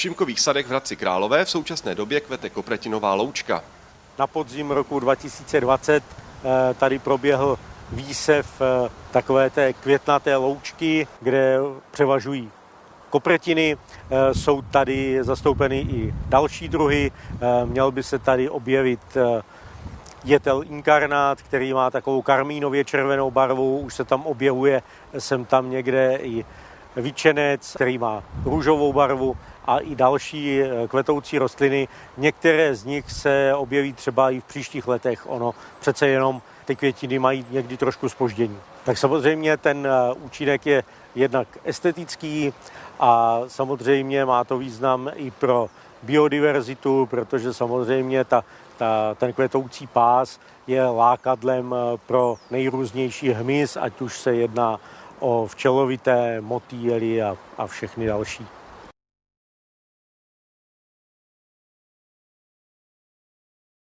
Šimkových sadech v Hradci Králové v současné době kvete kopretinová loučka. Na podzim roku 2020 eh, tady proběhl výsev eh, takové té květnaté loučky, kde převažují kopretiny. Eh, jsou tady zastoupeny i další druhy. Měl by se tady objevit jetel inkarnát, který má takovou karmínově červenou barvu. Už se tam objevuje sem tam někde i vyčenec, který má růžovou barvu a i další eh, kvetoucí rostliny. Některé z nich se objeví třeba i v příštích letech. Ono přece jenom ty květiny mají někdy trošku spoždění. Tak samozřejmě ten eh, účinek je jednak estetický a samozřejmě má to význam i pro biodiverzitu, protože samozřejmě ta, ta, ten kvetoucí pás je lákadlem eh, pro nejrůznější hmyz, ať už se jedná o včelovité motýly a, a všechny další.